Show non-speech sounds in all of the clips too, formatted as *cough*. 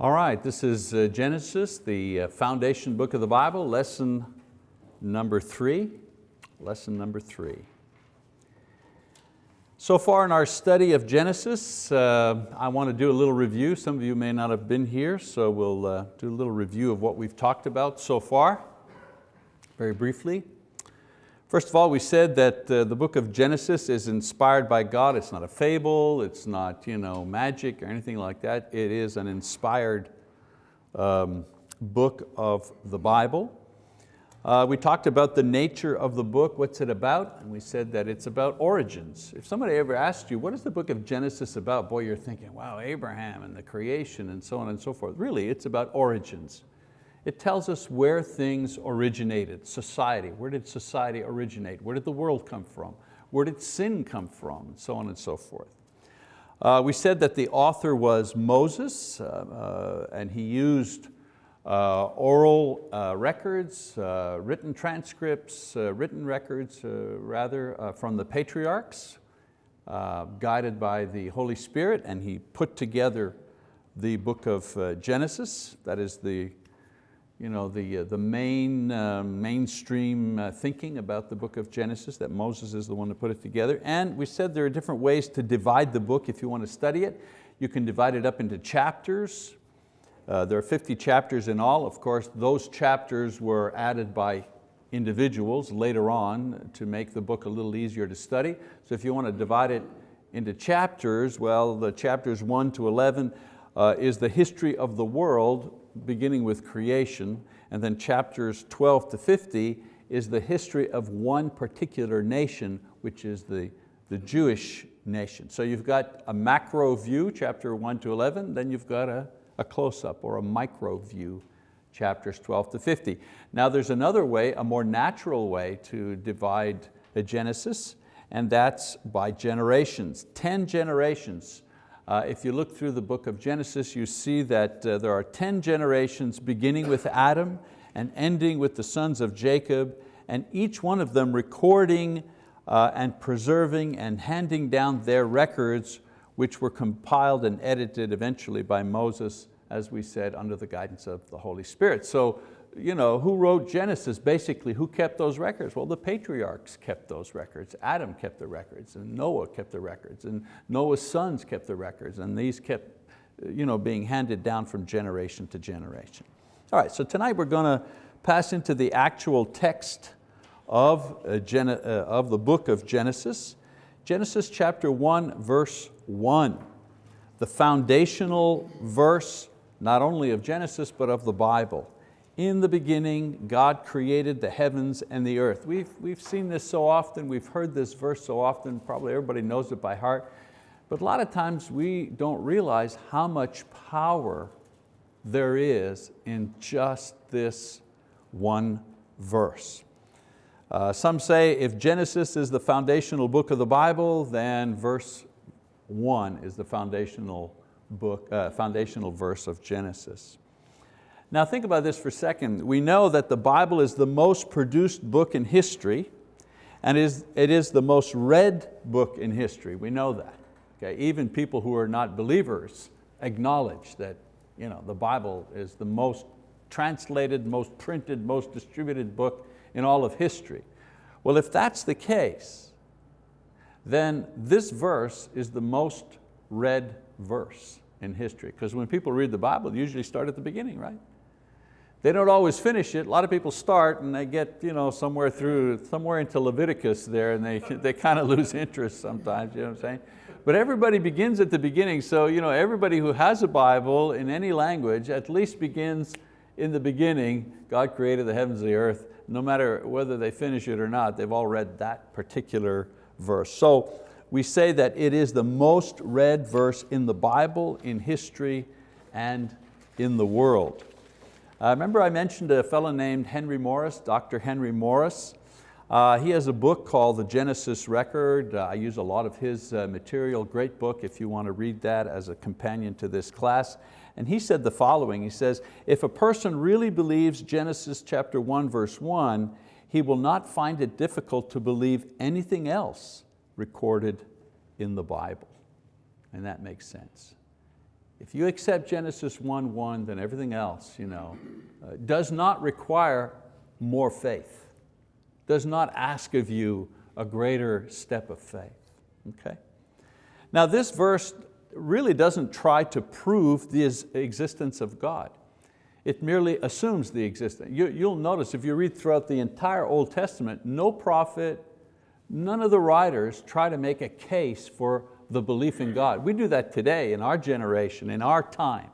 All right, this is uh, Genesis, the uh, foundation book of the Bible, lesson number three. Lesson number three. So far in our study of Genesis, uh, I want to do a little review. Some of you may not have been here, so we'll uh, do a little review of what we've talked about so far, very briefly. First of all, we said that uh, the book of Genesis is inspired by God. It's not a fable, it's not you know, magic or anything like that. It is an inspired um, book of the Bible. Uh, we talked about the nature of the book, what's it about? And we said that it's about origins. If somebody ever asked you, what is the book of Genesis about? Boy, you're thinking, wow, Abraham and the creation and so on and so forth. Really, it's about origins. It tells us where things originated, society. Where did society originate? Where did the world come from? Where did sin come from? And so on and so forth. Uh, we said that the author was Moses uh, uh, and he used uh, oral uh, records, uh, written transcripts, written records rather from the patriarchs guided by the Holy Spirit and he put together the book of Genesis, that is the you know, the, uh, the main, uh, mainstream uh, thinking about the book of Genesis, that Moses is the one to put it together. And we said there are different ways to divide the book if you want to study it. You can divide it up into chapters. Uh, there are 50 chapters in all. Of course, those chapters were added by individuals later on to make the book a little easier to study. So if you want to divide it into chapters, well, the chapters 1 to 11 uh, is the history of the world beginning with creation, and then chapters 12 to 50 is the history of one particular nation, which is the, the Jewish nation. So you've got a macro view, chapter 1 to 11, then you've got a, a close-up or a micro view, chapters 12 to 50. Now there's another way, a more natural way to divide Genesis, and that's by generations, 10 generations uh, if you look through the book of Genesis, you see that uh, there are 10 generations beginning with Adam and ending with the sons of Jacob, and each one of them recording uh, and preserving and handing down their records, which were compiled and edited eventually by Moses, as we said, under the guidance of the Holy Spirit. So you know, who wrote Genesis? Basically, who kept those records? Well, the patriarchs kept those records. Adam kept the records, and Noah kept the records, and Noah's sons kept the records, and these kept you know, being handed down from generation to generation. All right, so tonight we're going to pass into the actual text of, uh, uh, of the book of Genesis. Genesis chapter 1, verse 1, the foundational verse not only of Genesis but of the Bible in the beginning, God created the heavens and the earth. We've, we've seen this so often, we've heard this verse so often, probably everybody knows it by heart, but a lot of times we don't realize how much power there is in just this one verse. Uh, some say if Genesis is the foundational book of the Bible, then verse one is the foundational, book, uh, foundational verse of Genesis. Now think about this for a second. We know that the Bible is the most produced book in history and is, it is the most read book in history. We know that. Okay? Even people who are not believers acknowledge that you know, the Bible is the most translated, most printed, most distributed book in all of history. Well, if that's the case, then this verse is the most read verse in history. Because when people read the Bible, they usually start at the beginning, right? They don't always finish it. A lot of people start and they get you know, somewhere through, somewhere into Leviticus there and they, *laughs* they kind of lose interest sometimes, you know what I'm saying? But everybody begins at the beginning, so you know, everybody who has a Bible in any language at least begins in the beginning, God created the heavens and the earth. No matter whether they finish it or not, they've all read that particular verse. So we say that it is the most read verse in the Bible, in history, and in the world. Uh, remember I mentioned a fellow named Henry Morris, Dr. Henry Morris. Uh, he has a book called The Genesis Record. Uh, I use a lot of his uh, material, great book if you want to read that as a companion to this class. And he said the following, he says, if a person really believes Genesis chapter 1 verse 1, he will not find it difficult to believe anything else recorded in the Bible. And that makes sense. If you accept Genesis 1-1, then everything else you know, uh, does not require more faith, does not ask of you a greater step of faith, okay? Now this verse really doesn't try to prove the existence of God. It merely assumes the existence. You, you'll notice if you read throughout the entire Old Testament, no prophet, none of the writers try to make a case for the belief in God. We do that today in our generation, in our time.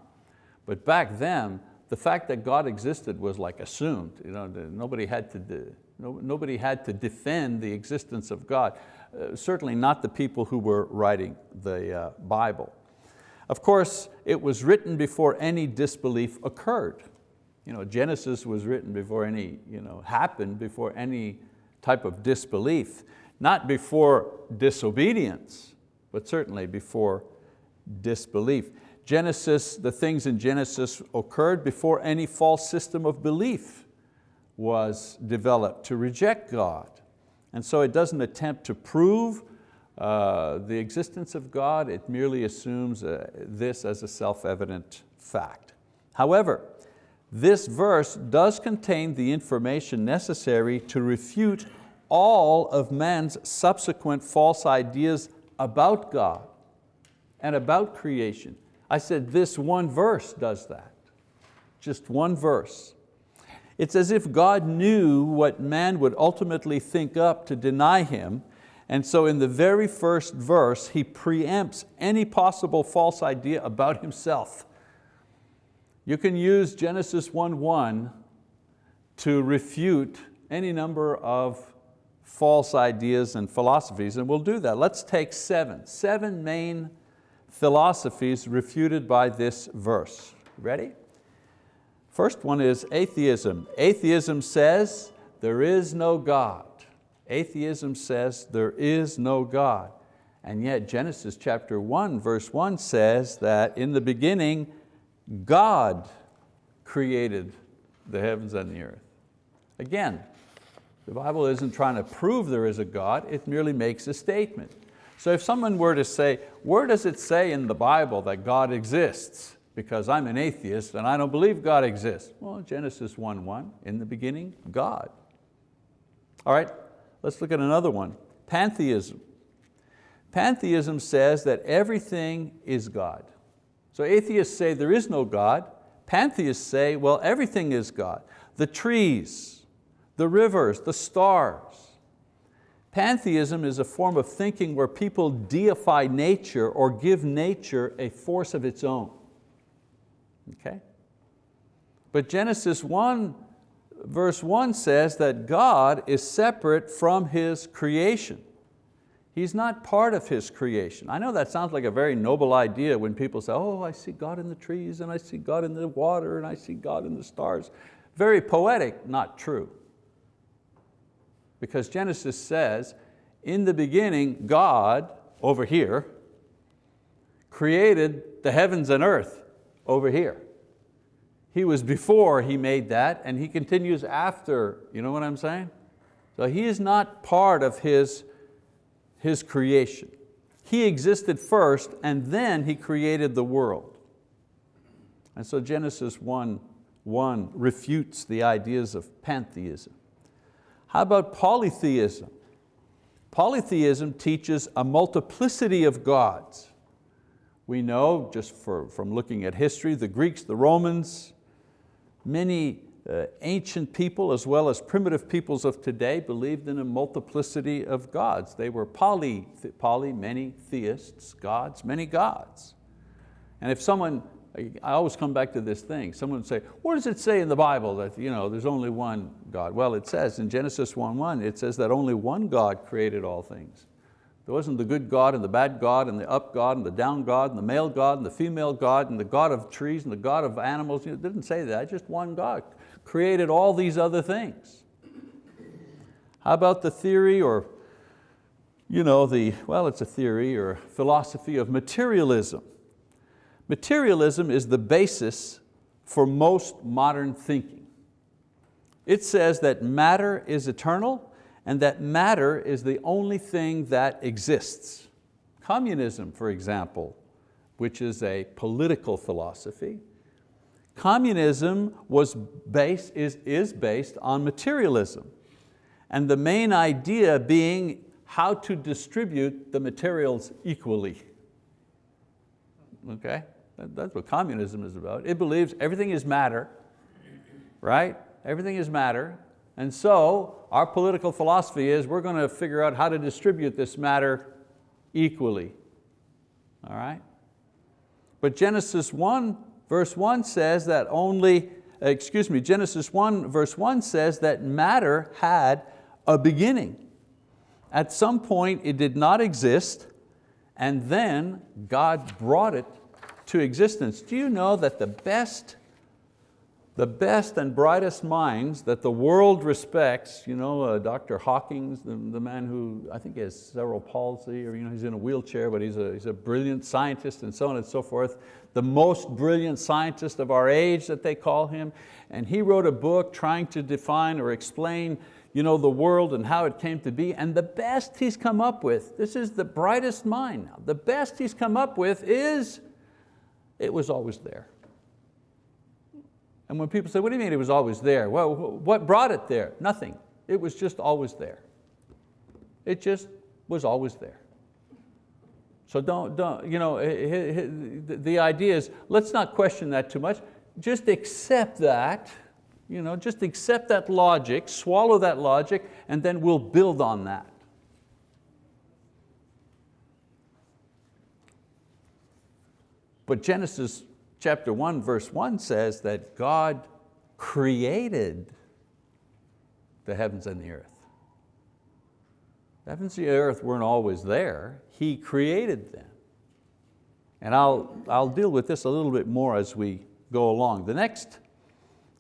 But back then, the fact that God existed was like assumed. You know, nobody, had to nobody had to defend the existence of God. Uh, certainly not the people who were writing the uh, Bible. Of course, it was written before any disbelief occurred. You know, Genesis was written before any, you know, happened before any type of disbelief. Not before disobedience, but certainly before disbelief. Genesis, the things in Genesis occurred before any false system of belief was developed to reject God. And so it doesn't attempt to prove uh, the existence of God, it merely assumes uh, this as a self-evident fact. However, this verse does contain the information necessary to refute all of man's subsequent false ideas about God and about creation. I said this one verse does that, just one verse. It's as if God knew what man would ultimately think up to deny Him, and so in the very first verse, He preempts any possible false idea about Himself. You can use Genesis 1.1 to refute any number of false ideas and philosophies, and we'll do that. Let's take seven, seven main philosophies refuted by this verse. Ready? First one is atheism. Atheism says there is no God. Atheism says there is no God. And yet Genesis chapter 1 verse 1 says that in the beginning God created the heavens and the earth. Again, the Bible isn't trying to prove there is a God, it merely makes a statement. So if someone were to say, where does it say in the Bible that God exists? Because I'm an atheist and I don't believe God exists. Well, Genesis 1.1, in the beginning, God. All right, let's look at another one, pantheism. Pantheism says that everything is God. So atheists say there is no God. Pantheists say, well, everything is God. The trees, the rivers, the stars. Pantheism is a form of thinking where people deify nature or give nature a force of its own. Okay? But Genesis 1 verse 1 says that God is separate from His creation. He's not part of His creation. I know that sounds like a very noble idea when people say, oh, I see God in the trees and I see God in the water and I see God in the stars. Very poetic, not true because Genesis says, in the beginning, God, over here, created the heavens and earth over here. He was before He made that and He continues after, you know what I'm saying? So He is not part of His, his creation. He existed first and then He created the world. And so Genesis 1, 1 refutes the ideas of pantheism. How about polytheism? Polytheism teaches a multiplicity of gods. We know, just for, from looking at history, the Greeks, the Romans, many uh, ancient people as well as primitive peoples of today believed in a multiplicity of gods. They were poly, poly many theists, gods, many gods. And if someone I always come back to this thing. Someone would say, what does it say in the Bible that you know, there's only one God? Well, it says in Genesis 1.1, it says that only one God created all things. There wasn't the good God and the bad God and the up God and the down God and the male God and the female God and the God of trees and the God of animals. It didn't say that, just one God created all these other things. How about the theory or, you know, the, well, it's a theory or philosophy of materialism. Materialism is the basis for most modern thinking. It says that matter is eternal and that matter is the only thing that exists. Communism, for example, which is a political philosophy. Communism was based, is, is based on materialism. And the main idea being how to distribute the materials equally. Okay, that's what communism is about. It believes everything is matter, right? Everything is matter. And so our political philosophy is we're going to figure out how to distribute this matter equally. All right? But Genesis 1 verse 1 says that only, excuse me, Genesis 1 verse 1 says that matter had a beginning. At some point it did not exist and then God brought it to existence. Do you know that the best the best and brightest minds that the world respects, you know, uh, Dr. Hawkins, the, the man who, I think has cerebral palsy, or you know, he's in a wheelchair, but he's a, he's a brilliant scientist and so on and so forth, the most brilliant scientist of our age that they call him, and he wrote a book trying to define or explain you know, the world and how it came to be, and the best he's come up with, this is the brightest mind now, the best he's come up with is, it was always there. And when people say, what do you mean it was always there? Well, what brought it there? Nothing. It was just always there. It just was always there. So don't, don't you know, the idea is, let's not question that too much. Just accept that, you know, just accept that logic, swallow that logic, and then we'll build on that. But Genesis chapter 1 verse 1 says that God created the heavens and the earth. The heavens and the earth weren't always there. He created them. And I'll, I'll deal with this a little bit more as we go along. The next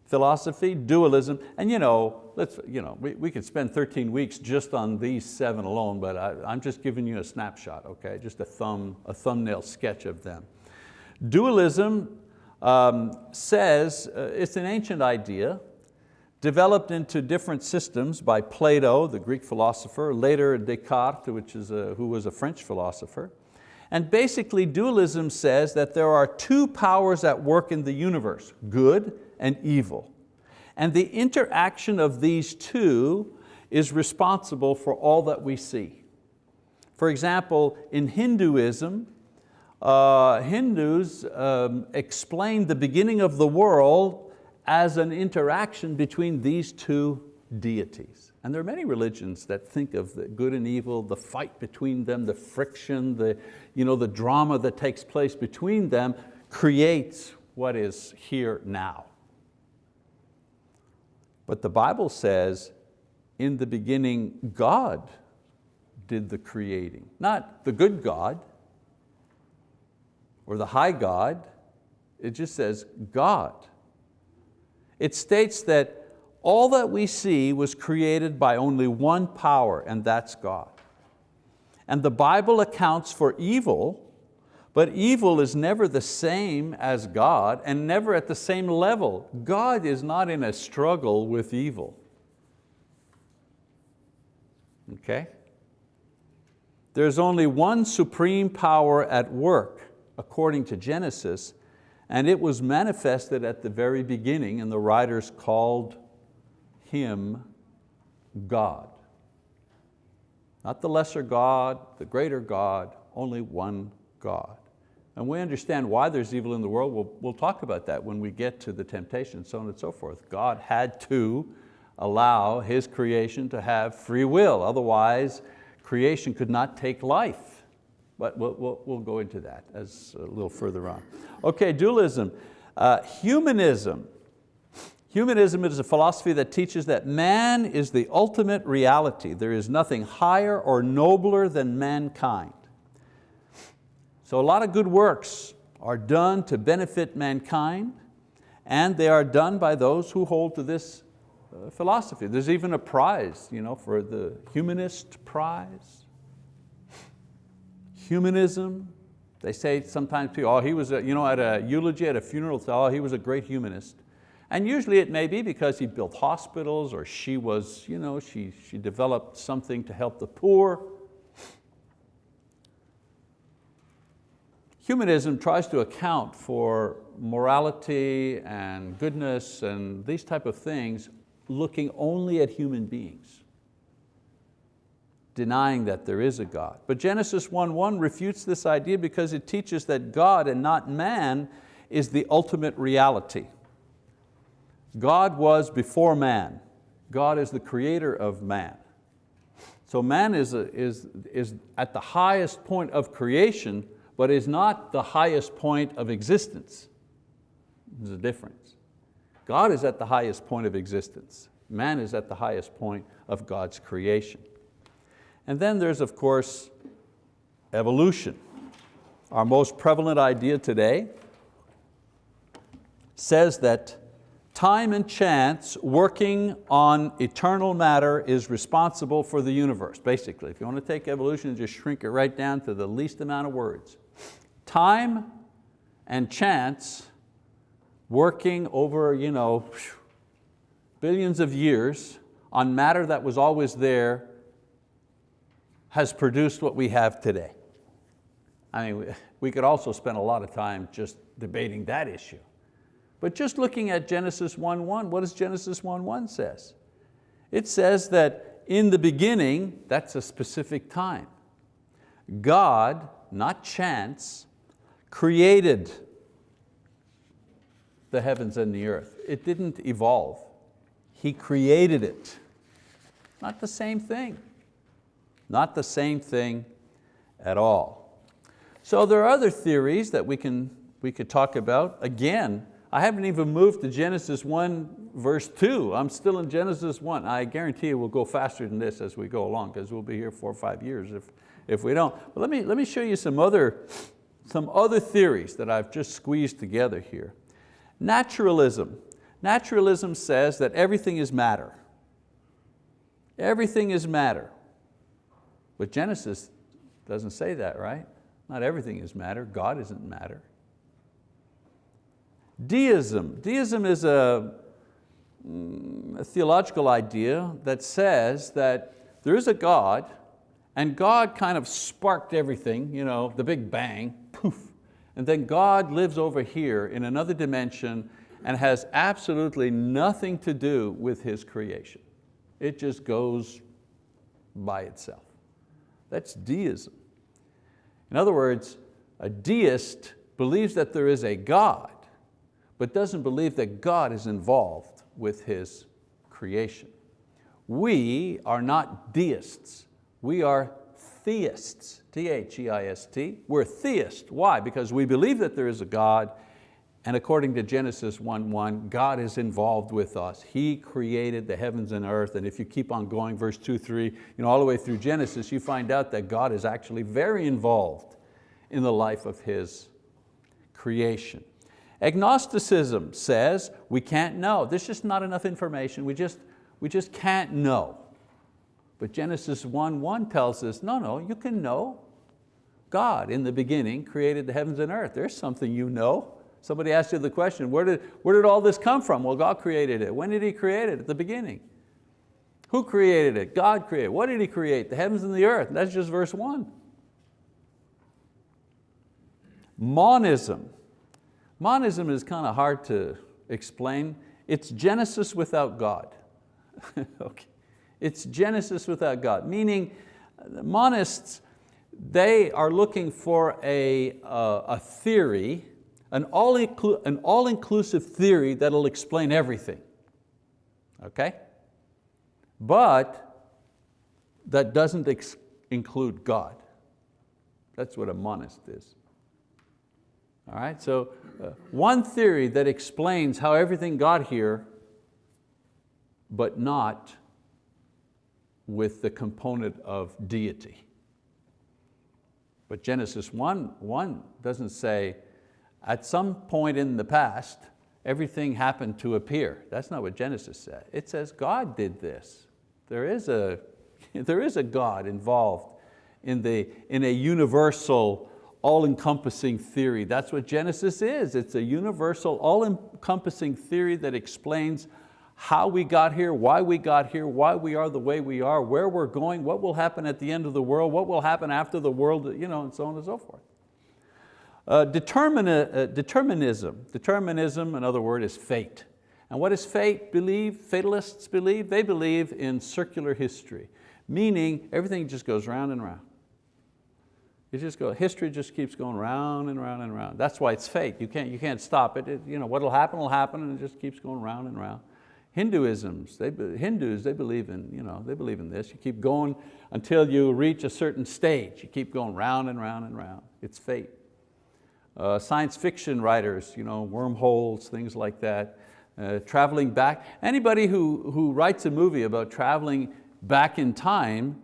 philosophy, dualism, and you know, let's, you know, we, we could spend 13 weeks just on these seven alone, but I, I'm just giving you a snapshot, okay? Just a, thumb, a thumbnail sketch of them. Dualism um, says, uh, it's an ancient idea, developed into different systems by Plato, the Greek philosopher, later Descartes, which is a, who was a French philosopher. And basically dualism says that there are two powers at work in the universe, good and evil. And the interaction of these two is responsible for all that we see. For example, in Hinduism, uh, Hindus um, explain the beginning of the world as an interaction between these two deities. And there are many religions that think of the good and evil, the fight between them, the friction, the, you know, the drama that takes place between them creates what is here now. But the Bible says, in the beginning, God did the creating. Not the good God, or the high God, it just says God. It states that all that we see was created by only one power, and that's God. And the Bible accounts for evil, but evil is never the same as God and never at the same level. God is not in a struggle with evil. Okay? There's only one supreme power at work, according to Genesis, and it was manifested at the very beginning and the writers called Him God. Not the lesser God, the greater God, only one God. And we understand why there's evil in the world. We'll, we'll talk about that when we get to the temptation, so on and so forth. God had to allow His creation to have free will, otherwise creation could not take life. But we'll, we'll, we'll go into that as a little further on. Okay, dualism. Uh, humanism. Humanism is a philosophy that teaches that man is the ultimate reality. There is nothing higher or nobler than mankind. So a lot of good works are done to benefit mankind and they are done by those who hold to this uh, philosophy. There's even a prize you know, for the humanist prize humanism. They say sometimes people, oh, he was, a, you know, at a eulogy, at a funeral, oh, he was a great humanist. And usually it may be because he built hospitals or she was, you know, she, she developed something to help the poor. humanism tries to account for morality and goodness and these type of things looking only at human beings, denying that there is a God. But Genesis 1.1 refutes this idea because it teaches that God and not man is the ultimate reality. God was before man. God is the creator of man. So man is, a, is, is at the highest point of creation, but is not the highest point of existence. There's a difference. God is at the highest point of existence. Man is at the highest point of God's creation. And then there's, of course, evolution. Our most prevalent idea today says that time and chance working on eternal matter is responsible for the universe, basically. If you want to take evolution and just shrink it right down to the least amount of words. Time and chance working over you know, billions of years on matter that was always there has produced what we have today. I mean, we could also spend a lot of time just debating that issue. But just looking at Genesis 1.1, what does Genesis 1.1 says? It says that in the beginning, that's a specific time. God, not chance, created the heavens and the earth. It didn't evolve. He created it. Not the same thing. Not the same thing at all. So there are other theories that we, can, we could talk about. Again, I haven't even moved to Genesis 1 verse 2. I'm still in Genesis 1. I guarantee you we'll go faster than this as we go along because we'll be here four or five years if, if we don't. But let me, let me show you some other, some other theories that I've just squeezed together here. Naturalism. Naturalism says that everything is matter. Everything is matter. But Genesis doesn't say that, right? Not everything is matter. God isn't matter. Deism. Deism is a, mm, a theological idea that says that there is a God and God kind of sparked everything, you know, the big bang, poof. And then God lives over here in another dimension and has absolutely nothing to do with His creation. It just goes by itself. That's deism. In other words, a deist believes that there is a God, but doesn't believe that God is involved with His creation. We are not deists, we are theists, T-H-E-I-S-T. We're theists, why? Because we believe that there is a God and according to Genesis 1.1, God is involved with us. He created the heavens and earth, and if you keep on going, verse 2, 3, you know, all the way through Genesis, you find out that God is actually very involved in the life of His creation. Agnosticism says we can't know. There's just not enough information. We just, we just can't know. But Genesis 1.1 tells us, no, no, you can know. God in the beginning created the heavens and earth. There's something you know. Somebody asked you the question, where did, where did all this come from? Well, God created it. When did He create it? At the beginning. Who created it? God created What did He create? The heavens and the earth. That's just verse one. Monism. Monism is kind of hard to explain. It's Genesis without God. *laughs* okay. It's Genesis without God, meaning monists, they are looking for a, uh, a theory, an all-inclusive all theory that'll explain everything, okay? But that doesn't include God. That's what a monist is. All right, so uh, one theory that explains how everything got here, but not with the component of deity. But Genesis 1, 1 doesn't say, at some point in the past, everything happened to appear. That's not what Genesis said. It says God did this. There is a, *laughs* there is a God involved in, the, in a universal, all-encompassing theory. That's what Genesis is. It's a universal, all-encompassing theory that explains how we got here, why we got here, why we are the way we are, where we're going, what will happen at the end of the world, what will happen after the world, you know, and so on and so forth. Uh, uh, determinism. Determinism, another word, is fate. And what does fate believe, fatalists believe? They believe in circular history, meaning everything just goes round and round. It just goes, history just keeps going round and round and round. That's why it's fate. You can't, you can't stop it. it you know, what'll happen will happen and it just keeps going round and round. Hinduisms, they, Hindus, they believe, in, you know, they believe in this. You keep going until you reach a certain stage. You keep going round and round and round. It's fate. Uh, science fiction writers, you know, wormholes, things like that. Uh, traveling back. Anybody who, who writes a movie about traveling back in time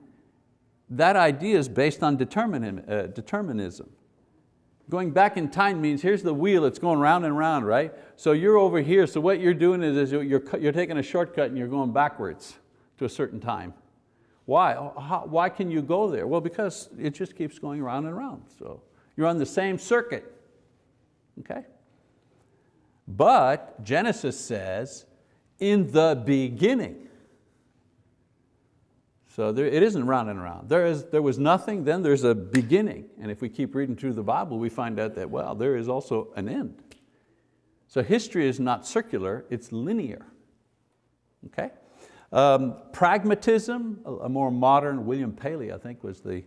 that idea is based on uh, determinism. Going back in time means here's the wheel, it's going round and round, right? So you're over here, so what you're doing is, is you're, you're taking a shortcut and you're going backwards to a certain time. Why? How, why can you go there? Well, because it just keeps going round and round. So you're on the same circuit, okay? But Genesis says, in the beginning, so there, it isn't round and round. There, is, there was nothing, then there's a beginning. And if we keep reading through the Bible, we find out that, well, there is also an end. So history is not circular, it's linear. Okay? Um, pragmatism, a, a more modern, William Paley, I think was the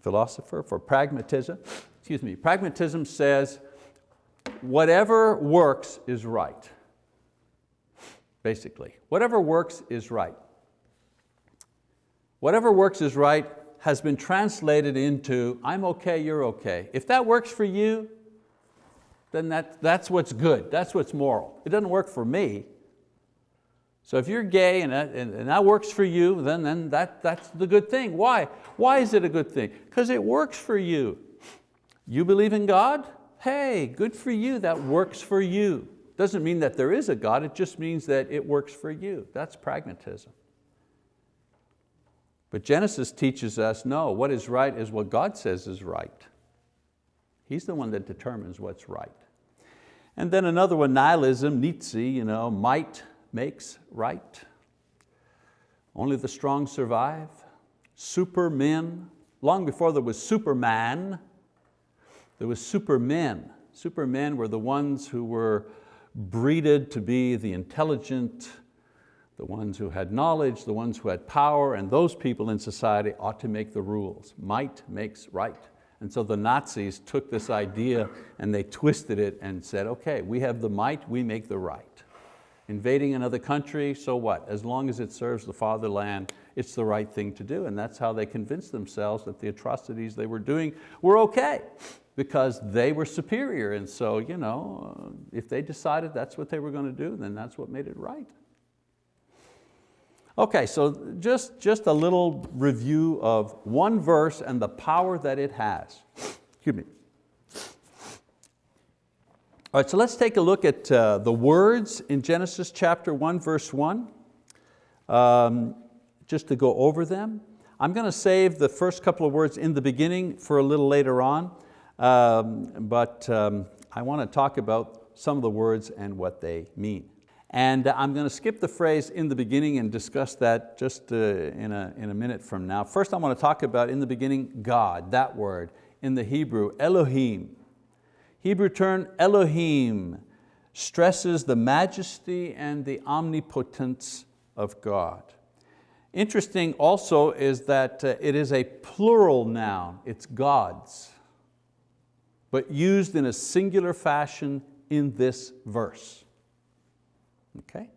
philosopher for pragmatism. Excuse me, pragmatism says, whatever works is right, basically. Whatever works is right whatever works is right has been translated into, I'm okay, you're okay. If that works for you, then that, that's what's good, that's what's moral. It doesn't work for me. So if you're gay and that, and that works for you, then, then that, that's the good thing. Why? Why is it a good thing? Because it works for you. You believe in God? Hey, good for you, that works for you. Doesn't mean that there is a God, it just means that it works for you. That's pragmatism. But Genesis teaches us, no, what is right is what God says is right. He's the one that determines what's right. And then another one, nihilism, Nietzsche, you know, might makes right. Only the strong survive. Supermen, long before there was Superman, there was supermen. Supermen were the ones who were breeded to be the intelligent, the ones who had knowledge, the ones who had power, and those people in society ought to make the rules. Might makes right. And so the Nazis took this idea and they twisted it and said, okay, we have the might, we make the right. Invading another country, so what? As long as it serves the fatherland, it's the right thing to do. And that's how they convinced themselves that the atrocities they were doing were okay because they were superior. And so you know, if they decided that's what they were going to do, then that's what made it right. Okay, so just, just a little review of one verse and the power that it has. Excuse me. All right, so let's take a look at uh, the words in Genesis chapter 1, verse 1, um, just to go over them. I'm going to save the first couple of words in the beginning for a little later on, um, but um, I want to talk about some of the words and what they mean. And I'm going to skip the phrase in the beginning and discuss that just uh, in, a, in a minute from now. First I want to talk about in the beginning, God, that word, in the Hebrew, Elohim. Hebrew term Elohim stresses the majesty and the omnipotence of God. Interesting also is that uh, it is a plural noun, it's God's, but used in a singular fashion in this verse. Okay?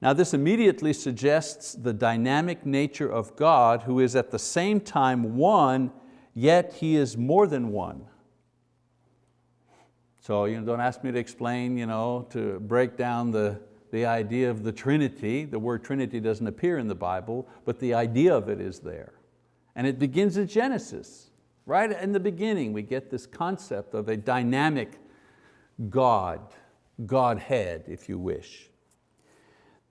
Now this immediately suggests the dynamic nature of God who is at the same time one, yet He is more than one. So you know, don't ask me to explain, you know, to break down the, the idea of the Trinity. The word Trinity doesn't appear in the Bible, but the idea of it is there. And it begins in Genesis. Right in the beginning, we get this concept of a dynamic God Godhead, if you wish.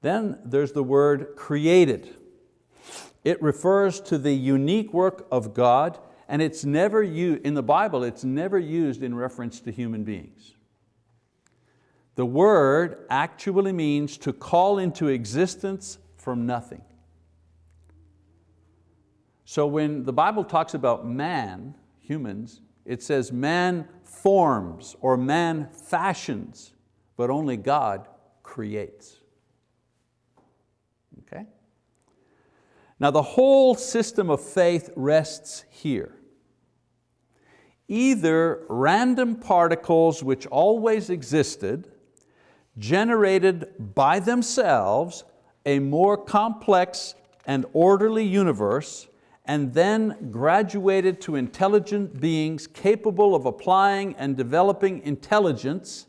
Then there's the word created. It refers to the unique work of God and it's never used, in the Bible, it's never used in reference to human beings. The word actually means to call into existence from nothing. So when the Bible talks about man, humans, It says man forms or man fashions, but only God creates. Okay? Now the whole system of faith rests here. Either random particles which always existed, generated by themselves a more complex and orderly universe, and then graduated to intelligent beings capable of applying and developing intelligence.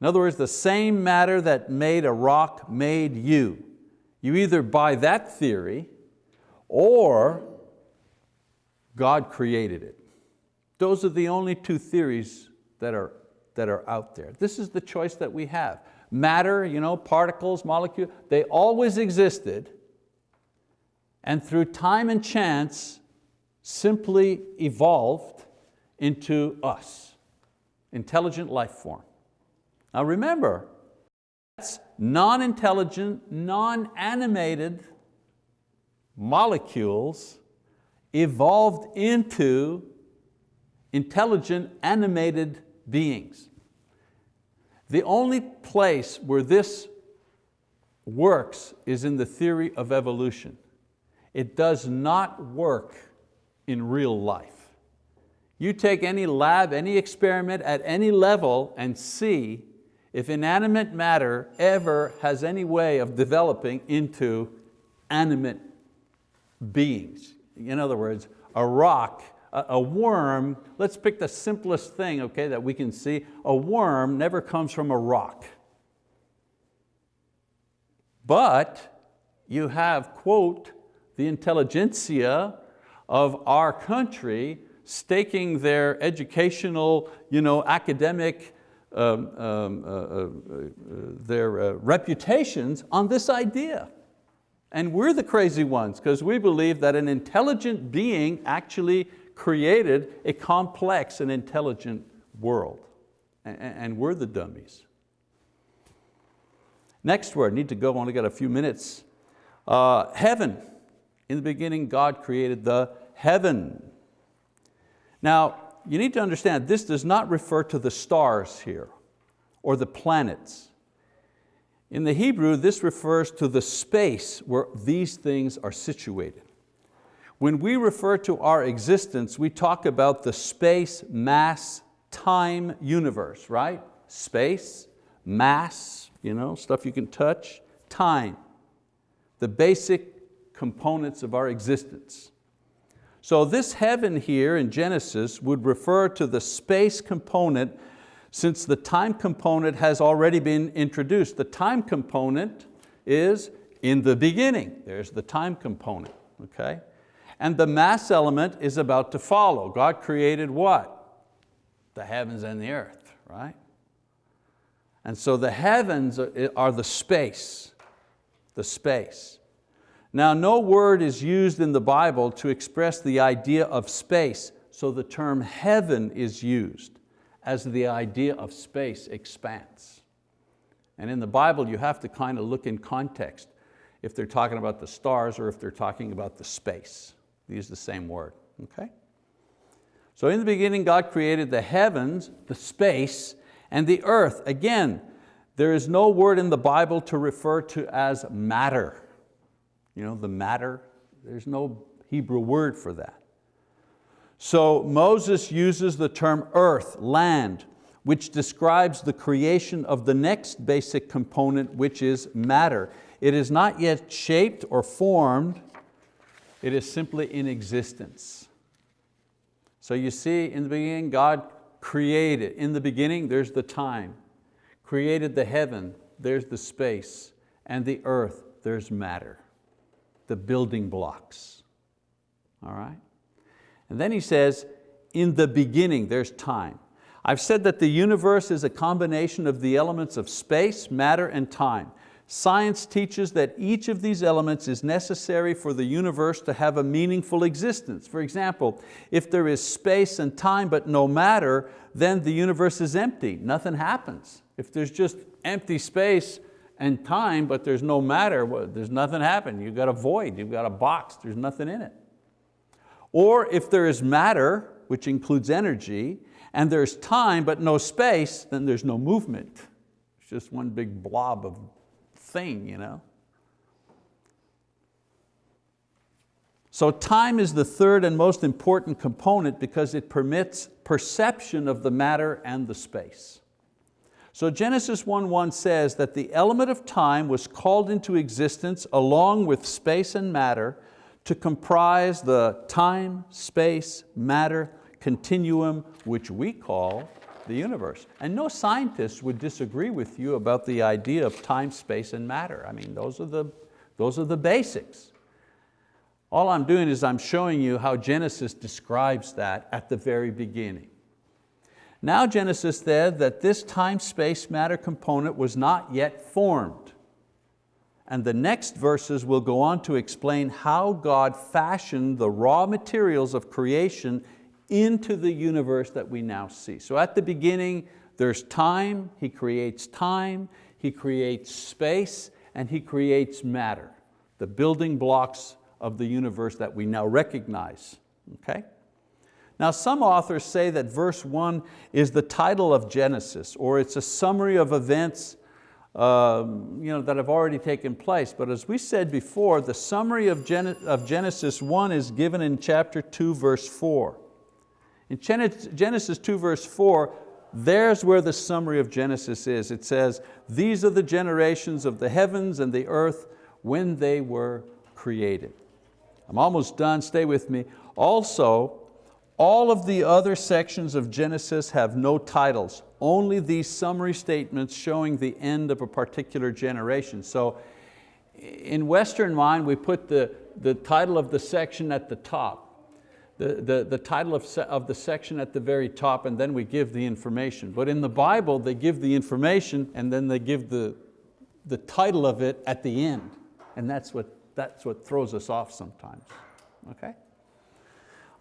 In other words, the same matter that made a rock made you. You either buy that theory or God created it. Those are the only two theories that are, that are out there. This is the choice that we have. Matter, you know, particles, molecules, they always existed and through time and chance simply evolved into us, intelligent life form. Now remember, that's non-intelligent, non-animated molecules evolved into intelligent, animated beings. The only place where this works is in the theory of evolution. It does not work in real life. You take any lab, any experiment at any level and see if inanimate matter ever has any way of developing into animate beings. In other words, a rock, a worm, let's pick the simplest thing okay, that we can see. A worm never comes from a rock. But you have, quote, the intelligentsia of our country staking their educational, you know, academic, um, um, uh, uh, uh, their uh, reputations on this idea. And we're the crazy ones because we believe that an intelligent being actually created a complex and intelligent world. And, and we're the dummies. Next word, need to go, only got a few minutes. Uh, heaven. In the beginning, God created the heaven. Now, you need to understand, this does not refer to the stars here or the planets. In the Hebrew, this refers to the space where these things are situated. When we refer to our existence, we talk about the space, mass, time universe, right? Space, mass, you know, stuff you can touch, time. The basic components of our existence. So this heaven here in Genesis would refer to the space component since the time component has already been introduced. The time component is in the beginning. There's the time component, okay? And the mass element is about to follow. God created what? The heavens and the earth, right? And so the heavens are the space, the space. Now no word is used in the Bible to express the idea of space, so the term heaven is used as the idea of space expands. And in the Bible you have to kind of look in context if they're talking about the stars or if they're talking about the space. They use the same word, okay? So in the beginning God created the heavens, the space, and the earth. Again, there is no word in the Bible to refer to as matter you know, the matter, there's no Hebrew word for that. So Moses uses the term earth, land, which describes the creation of the next basic component, which is matter. It is not yet shaped or formed, it is simply in existence. So you see, in the beginning, God created. In the beginning, there's the time. Created the heaven, there's the space, and the earth, there's matter the building blocks. All right? And then he says, in the beginning, there's time. I've said that the universe is a combination of the elements of space, matter, and time. Science teaches that each of these elements is necessary for the universe to have a meaningful existence. For example, if there is space and time but no matter, then the universe is empty, nothing happens. If there's just empty space, and time, but there's no matter, there's nothing happened. You've got a void, you've got a box, there's nothing in it. Or if there is matter, which includes energy, and there's time but no space, then there's no movement. It's just one big blob of thing. You know? So time is the third and most important component because it permits perception of the matter and the space. So Genesis 1.1 says that the element of time was called into existence along with space and matter to comprise the time, space, matter continuum which we call the universe. And no scientist would disagree with you about the idea of time, space, and matter. I mean, those are the, those are the basics. All I'm doing is I'm showing you how Genesis describes that at the very beginning. Now Genesis said that this time, space, matter component was not yet formed. And the next verses will go on to explain how God fashioned the raw materials of creation into the universe that we now see. So at the beginning, there's time, He creates time, He creates space, and He creates matter, the building blocks of the universe that we now recognize. Okay? Now some authors say that verse one is the title of Genesis, or it's a summary of events um, you know, that have already taken place. But as we said before, the summary of, Gen of Genesis 1 is given in chapter 2, verse 4. In Genesis 2, verse 4, there's where the summary of Genesis is. It says, these are the generations of the heavens and the earth when they were created. I'm almost done, stay with me. Also, all of the other sections of Genesis have no titles, only these summary statements showing the end of a particular generation. So in Western mind, we put the, the title of the section at the top, the, the, the title of, of the section at the very top, and then we give the information. But in the Bible, they give the information and then they give the, the title of it at the end. And that's what, that's what throws us off sometimes, okay?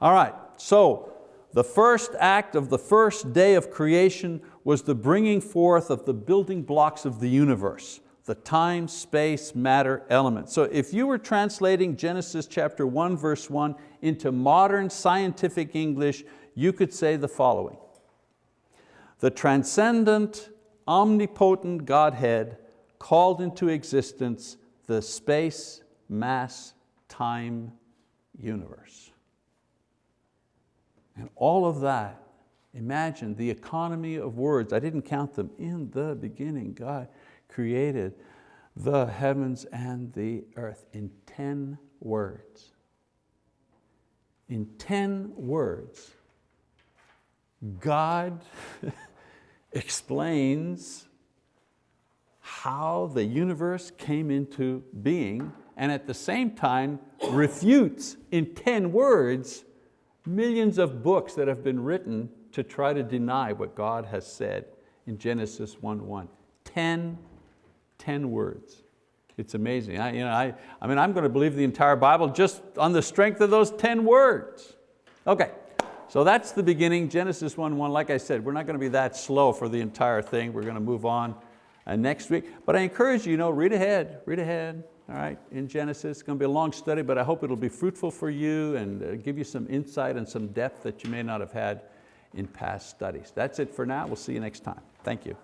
All right, so the first act of the first day of creation was the bringing forth of the building blocks of the universe, the time, space, matter element. So if you were translating Genesis chapter 1 verse 1 into modern scientific English, you could say the following. The transcendent, omnipotent Godhead called into existence the space, mass, time universe. And all of that, imagine the economy of words. I didn't count them. In the beginning, God created the heavens and the earth in 10 words. In 10 words, God *laughs* explains how the universe came into being and at the same time refutes in 10 words millions of books that have been written to try to deny what God has said in Genesis 1.1. 10, 10 words. It's amazing. I, you know, I, I mean, I'm going to believe the entire Bible just on the strength of those 10 words. Okay, so that's the beginning, Genesis 1.1. Like I said, we're not going to be that slow for the entire thing. We're going to move on uh, next week. But I encourage you, you know, read ahead, read ahead all right, in Genesis. It's going to be a long study, but I hope it'll be fruitful for you and uh, give you some insight and some depth that you may not have had in past studies. That's it for now. We'll see you next time. Thank you.